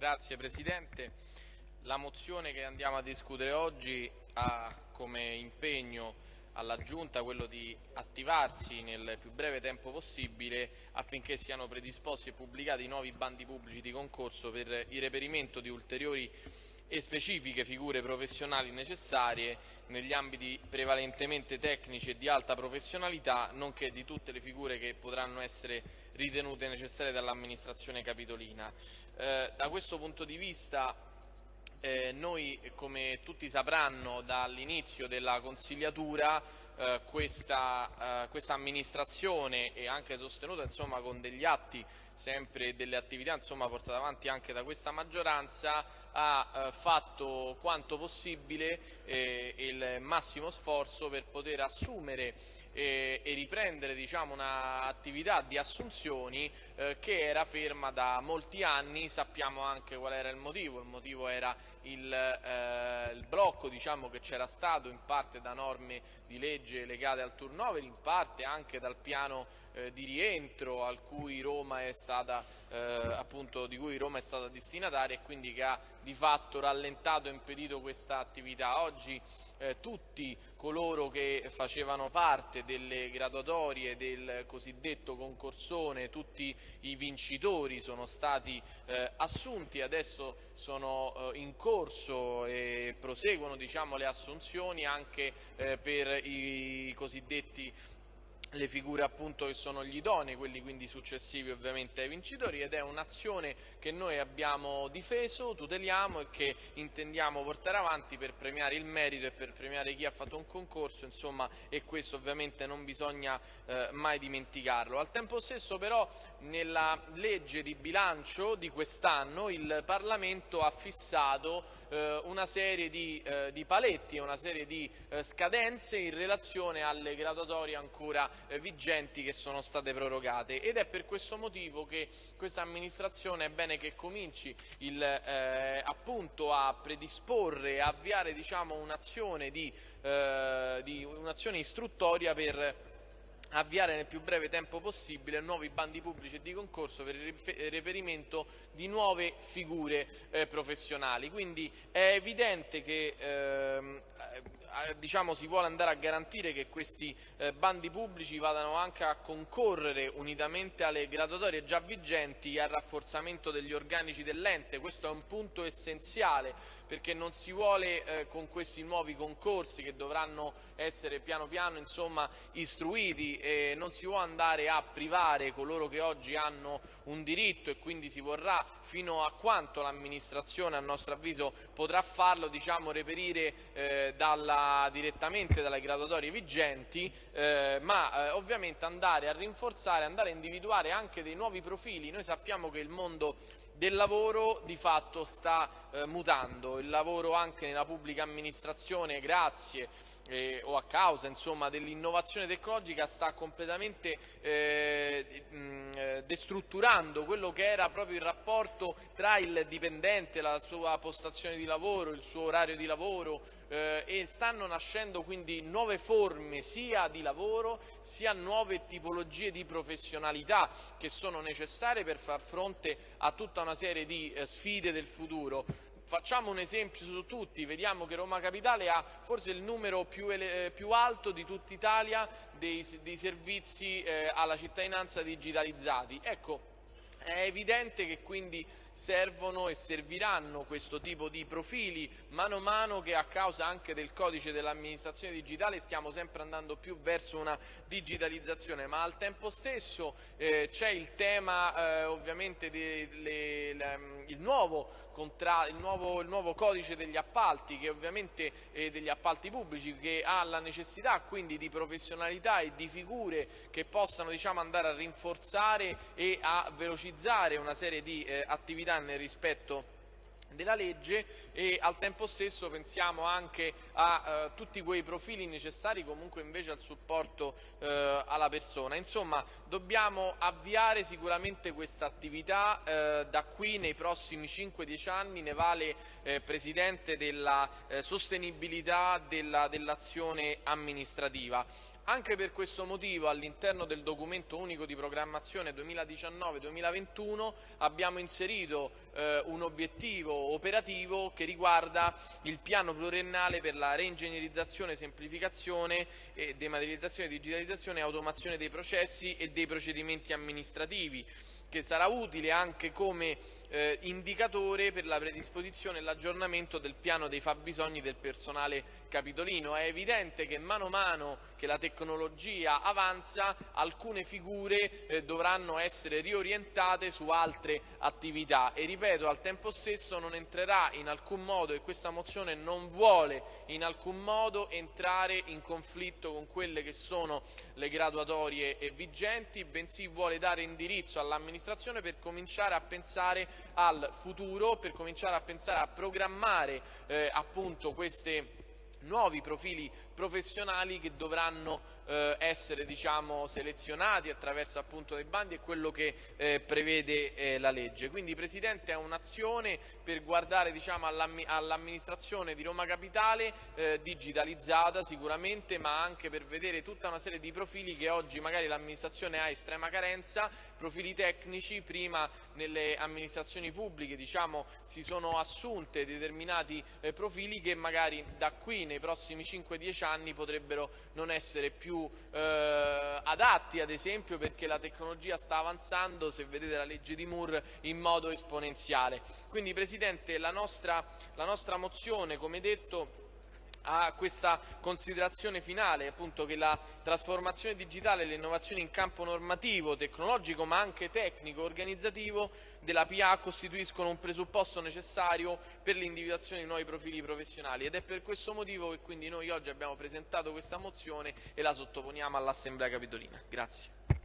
Grazie Presidente. La mozione che andiamo a discutere oggi ha come impegno alla Giunta quello di attivarsi nel più breve tempo possibile affinché siano predisposti e pubblicati nuovi bandi pubblici di concorso per il reperimento di ulteriori e specifiche figure professionali necessarie negli ambiti prevalentemente tecnici e di alta professionalità, nonché di tutte le figure che potranno essere ritenute necessarie dall'amministrazione capitolina. Eh, da questo punto di vista eh, noi, come tutti sapranno, dall'inizio della consigliatura eh, questa, eh, questa, amministrazione e anche sostenuta insomma, con degli atti sempre delle attività insomma, portate avanti anche da questa maggioranza ha eh, fatto quanto possibile eh, il massimo sforzo per poter assumere eh, e riprendere diciamo, un'attività di assunzioni eh, che era ferma da molti anni, sappiamo anche qual era il motivo, il motivo era il, eh, il blocco diciamo, che c'era stato in parte da norme di legge legate al turnover, in parte anche dal piano eh, di rientro cui stata, eh, appunto, di cui Roma è stata destinataria e quindi che ha di fatto rallentato e impedito questa attività. Oggi eh, tutti coloro che facevano parte delle graduatorie del cosiddetto concorsone, tutti i vincitori sono stati eh, assunti, adesso sono eh, in corso e proseguono diciamo, le assunzioni anche eh, per i cosiddetti le figure appunto che sono gli idonei, quelli quindi successivi ovviamente ai vincitori ed è un'azione che noi abbiamo difeso, tuteliamo e che intendiamo portare avanti per premiare il merito e per premiare chi ha fatto un concorso, insomma, e questo ovviamente non bisogna eh, mai dimenticarlo. Al tempo stesso però nella legge di bilancio di quest'anno il Parlamento ha fissato eh, una serie di, eh, di paletti una serie di eh, scadenze in relazione alle graduatorie ancora vigenti che sono state prorogate ed è per questo motivo che questa amministrazione è bene che cominci il, eh, a predisporre e avviare diciamo, un'azione di, un istruttoria per avviare nel più breve tempo possibile nuovi bandi pubblici e di concorso per il reperimento di nuove figure eh, professionali. Quindi è evidente che ehm, eh, diciamo, si vuole andare a garantire che questi eh, bandi pubblici vadano anche a concorrere unitamente alle graduatorie già vigenti al rafforzamento degli organici dell'ente. Questo è un punto essenziale perché non si vuole eh, con questi nuovi concorsi che dovranno essere piano piano insomma, istruiti e non si vuole andare a privare coloro che oggi hanno un diritto e quindi si vorrà fino a quanto l'amministrazione a nostro avviso potrà farlo diciamo, reperire eh, dalla, direttamente dalle graduatorie vigenti eh, ma eh, ovviamente andare a rinforzare, andare a individuare anche dei nuovi profili. Noi sappiamo che il mondo del lavoro di fatto sta eh, mutando, il lavoro anche nella pubblica amministrazione grazie eh, o a causa dell'innovazione tecnologica sta completamente eh, mh, eh, destrutturando quello che era proprio il rapporto tra il dipendente, la sua postazione di lavoro, il suo orario di lavoro eh, e stanno nascendo quindi nuove forme sia di lavoro sia nuove tipologie di professionalità che sono necessarie per far fronte a tutta una serie di eh, sfide del futuro. Facciamo un esempio su tutti, vediamo che Roma Capitale ha forse il numero più, eh, più alto di tutta Italia dei, dei servizi eh, alla cittadinanza digitalizzati. Ecco, è evidente che quindi servono e serviranno questo tipo di profili. Mano a mano che a causa anche del codice dell'amministrazione digitale stiamo sempre andando più verso una digitalizzazione, ma al tempo stesso eh, c'è il tema eh, ovviamente del nuovo, nuovo, nuovo, codice degli appalti eh, degli appalti pubblici che ha la necessità quindi di professionalità e di figure che possano diciamo, andare a rinforzare e a velocizzare una serie di eh, attività attività nel rispetto della legge e al tempo stesso pensiamo anche a eh, tutti quei profili necessari comunque invece al supporto eh, alla persona. Insomma, dobbiamo avviare sicuramente questa attività eh, da qui nei prossimi 5-10 anni, ne vale eh, Presidente della eh, sostenibilità dell'azione dell amministrativa Anche per questo motivo all'interno del documento unico di programmazione 2019-2021 abbiamo inserito eh, un obiettivo operativo che riguarda il piano pluriennale per la reingegnerizzazione, semplificazione, e dematerializzazione, digitalizzazione e automazione dei processi e dei procedimenti amministrativi che sarà utile anche come eh, indicatore per la predisposizione e l'aggiornamento del piano dei fabbisogni del personale capitolino. È evidente che mano a mano che la tecnologia avanza alcune figure eh, dovranno essere riorientate su altre attività e ripeto al tempo stesso non entrerà in alcun modo e questa mozione non vuole in alcun modo entrare in conflitto con quelle che sono le graduatorie vigenti bensì vuole dare indirizzo all'amministrazione per cominciare a pensare al futuro, per cominciare a pensare a programmare eh, appunto questi nuovi profili professionali che dovranno eh, essere diciamo, selezionati attraverso appunto dei bandi e quello che eh, prevede eh, la legge. Quindi Presidente è un'azione per guardare diciamo, all'amministrazione di Roma Capitale eh, digitalizzata sicuramente ma anche per vedere tutta una serie di profili che oggi magari l'amministrazione ha estrema carenza, profili tecnici, prima nelle amministrazioni pubbliche diciamo, si sono assunte determinati eh, profili che magari da qui nei prossimi 5-10 anni potrebbero non essere più eh, adatti, ad esempio perché la tecnologia sta avanzando, se vedete la legge di Moore, in modo esponenziale. Quindi Presidente, la nostra, la nostra mozione, come detto, a questa considerazione finale, appunto che la trasformazione digitale e le innovazioni in campo normativo, tecnologico ma anche tecnico, organizzativo della PA costituiscono un presupposto necessario per l'individuazione di nuovi profili professionali ed è per questo motivo che quindi noi oggi abbiamo presentato questa mozione e la sottoponiamo all'Assemblea Capitolina. Grazie.